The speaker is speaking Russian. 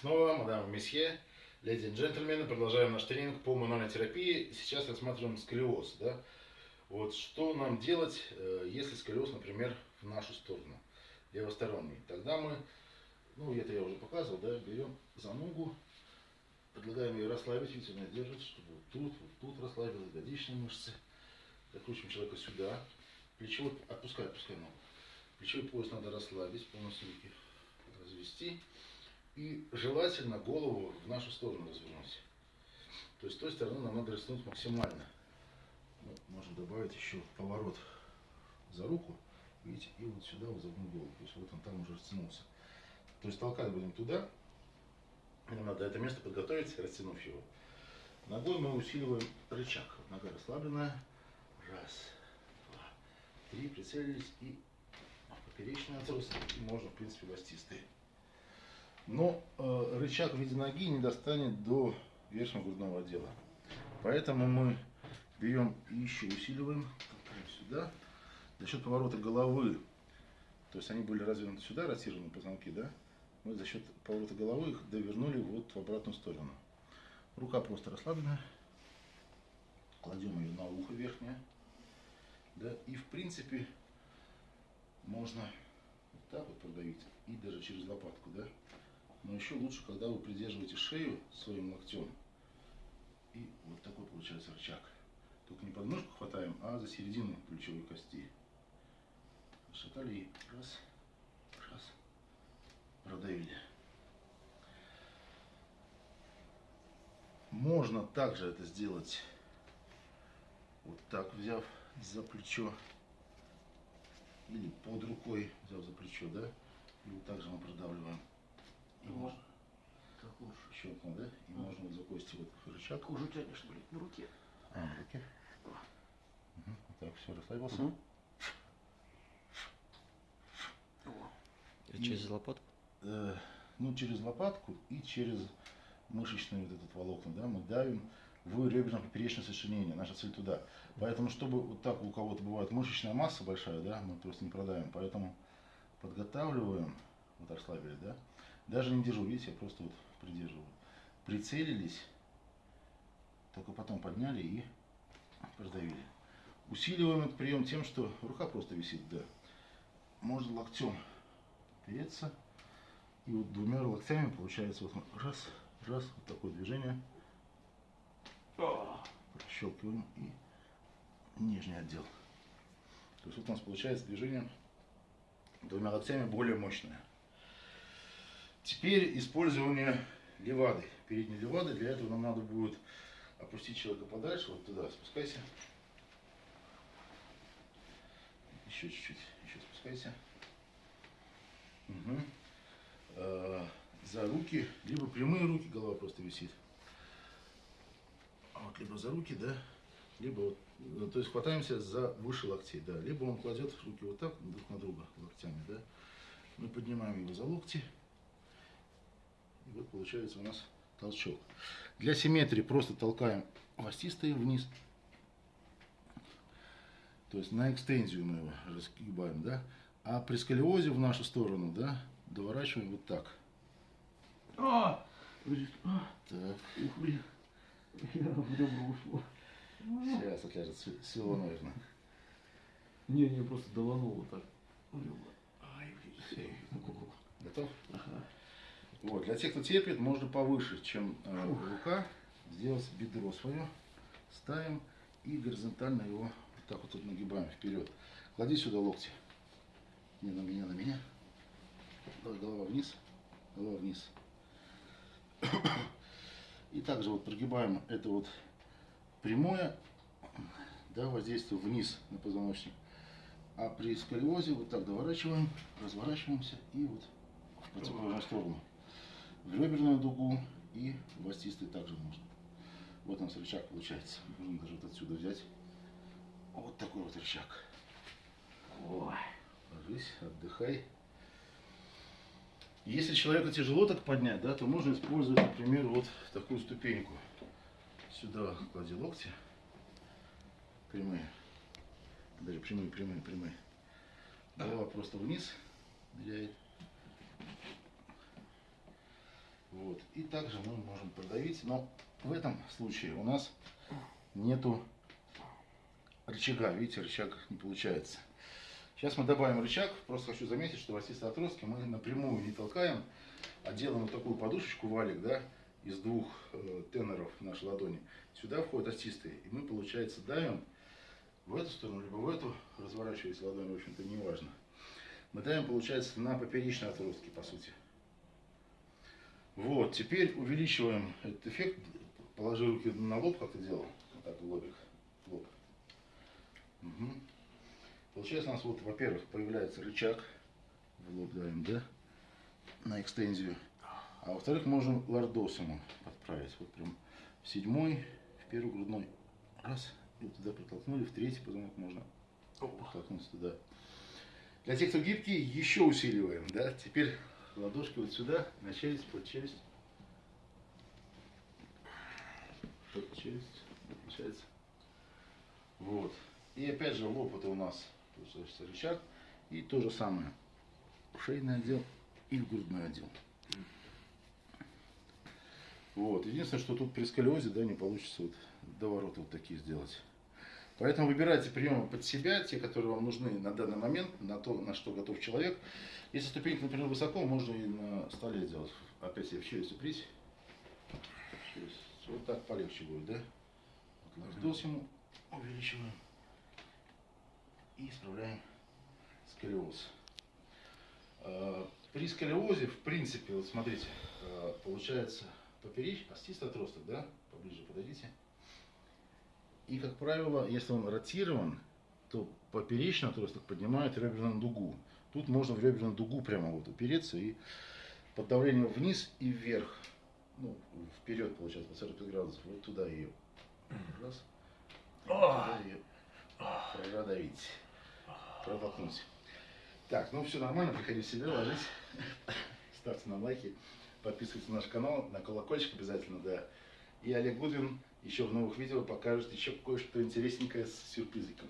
снова, мадам и месье, леди и джентльмены, продолжаем наш тренинг по мануальной терапии. Сейчас рассматриваем сколиоз. Да? Вот что нам делать, э, если сколиоз, например, в нашу сторону, левосторонний. Тогда мы, ну это я уже показывал, да, берем за ногу, предлагаем ее расслабить, видите, она держит, чтобы вот тут, вот тут расслабилась, ягодичные мышцы. Закручиваем человека сюда, плечевой, отпускай, отпускай ногу. Плечевой пояс надо расслабить, полностью руки развести. И желательно голову в нашу сторону развернуть. То есть с той стороны нам надо растянуть максимально. Ну, можно добавить еще поворот за руку. Видите, и вот сюда вот загнуть голову. То есть вот он там уже растянулся. То есть толкать будем туда. Нам надо это место подготовить, растянув его. Ногой мы усиливаем рычаг. Нога расслабленная. Раз, два, три. Прицелились и поперечный отрос. И можно, в принципе, властистые. Но э, рычаг в виде ноги не достанет до верхнего грудного отдела. Поэтому мы берем и еще усиливаем, сюда. За счет поворота головы, то есть они были развернуты сюда, ротированы позвонки, да? Мы за счет поворота головы их довернули вот в обратную сторону. Рука просто расслабленная. Кладем ее на ухо верхнее. Да, и в принципе можно вот так вот продавить и даже через лопатку, да? Но еще лучше, когда вы придерживаете шею своим локтем. И вот такой получается рычаг. Только не подножку хватаем, а за середину плечевой кости. Шатали и раз, раз, продавили. Можно также это сделать вот так, взяв за плечо. Или под рукой, взяв за плечо, да? И вот так же мы продавливаем. И можно. Так лучше. Щелкнул, да? И можно вот за кости вот рычаг. Уже тянешь, блин, на руке. А, на руке. Вот так, все, расслабился. О, И через лопатку? Э, ну, через лопатку и через мышечный вот этот волокна, да, мы давим в реберно-поперечное сочленение. Наша цель туда. Поэтому, чтобы вот так у кого-то бывает мышечная масса большая, да, мы просто не продавим. Поэтому подготавливаем, вот расслабили, да. Даже не держу, видите, я просто вот придерживаю. Прицелились, только потом подняли и продавили. Усиливаем этот прием тем, что рука просто висит, да. Можно локтем опереться. И вот двумя локтями получается вот раз, раз, вот такое движение. Прощелкиваем и нижний отдел. То есть вот у нас получается движение двумя локтями более мощное. Теперь использование левады, передней левады. Для этого нам надо будет опустить человека подальше, вот туда, спускайся. Еще чуть-чуть, еще спускайся. Э, За руки, либо прямые руки, голова просто висит. Вот либо за руки, да, либо вот, ну, то есть хватаемся за выше локтей, да, либо он кладет руки вот так друг на друга локтями, да. Мы поднимаем его за локти, и вот получается у нас толчок. Для симметрии просто толкаем властистые вниз, то есть на экстензию мы его разгибаем, да, а при сколиозе в нашу сторону, да, доворачиваем вот так. а, а, Так, ух, блин. Я в ребра ушло. сейчас отляжет, свело, наверное. Не, не, просто долануло так. в ребра. Ай, блин. Готов? Ага. Вот, для тех, кто терпит, можно повыше, чем э, рука, сделать бедро свое, ставим и горизонтально его вот так вот тут нагибаем вперед. Клади сюда локти. Не на меня, на меня. Давай голова вниз, голова вниз. И также вот прогибаем это вот прямое, да, воздействие вниз на позвоночник. А при сколиозе вот так доворачиваем, разворачиваемся и вот в противоположную сторону. В реберную дугу и в остистый также можно. Вот у нас рычаг получается. Можно даже вот отсюда взять. Вот такой вот рычаг. Ой. Ложись, отдыхай. Если человеку тяжело так поднять, да, то можно использовать, например, вот такую ступеньку. Сюда клади локти. Прямые. Даже прямые, прямые, прямые. Голова просто вниз ныряет. Вот. И также мы можем продавить, но в этом случае у нас нету рычага. Видите, рычаг не получается. Сейчас мы добавим рычаг. Просто хочу заметить, что в отростки мы напрямую не толкаем, а делаем вот такую подушечку, валик, да, из двух э, теноров нашей ладони. Сюда входят остистые. И мы, получается, давим в эту сторону, либо в эту, разворачиваясь ладонью, в общем-то, не важно. Мы давим, получается, на поперечные отростки, по сути. Вот, теперь увеличиваем этот эффект. Положи руки на лоб, как ты делал. Вот так, лобик. Лоб. Мгм. Получается у нас вот, во-первых, появляется рычаг. В лоб давим, да? На экстензию. А во-вторых, можем лордосом подправить. Вот прям в седьмой, в первый грудной. Раз. И вот туда протолкнули. В третий позвонок можно протолкнуться туда. Для тех, кто гибкий, еще усиливаем, да? Теперь ладошки вот сюда, на челюсть, под челюсть. Под челюсть, получается. Вот. И опять же лоб это у нас получается рычаг. И то же самое. Шейный отдел и грудной отдел. Вот. Единственное, что тут при сколиозе, да, не получится вот довороты вот такие сделать. Поэтому выбирайте приемы под себя, те, которые вам нужны на данный момент, на то, на что готов человек. Если ступенька, например, высоко, можно и на столе сделать. Опять себе в челюсть упрись. Вот так полегче будет, да? Вот лордоз ему увеличиваем. И исправляем сколиоз. А, При сколиозе, в принципе, вот смотрите, а, получается поперечь, остистый отросток, да? Поближе подойдите. И, как правило, если он ротирован, то поперечный отросток поднимает реберную дугу. Тут можно в реберную дугу прямо вот упереться и под давлением вниз и вверх, ну, вперед, получается, по 45 градусов, вот туда ее. Раз. Туда ее продавить. Протолкнуть. Так, ну все нормально, приходи в себя, ложись. Ставьте нам лайки, подписывайтесь на наш канал, на колокольчик обязательно, да. И Олег Гудвин еще в новых видео покажет еще кое-что интересненькое с сюрпризиком.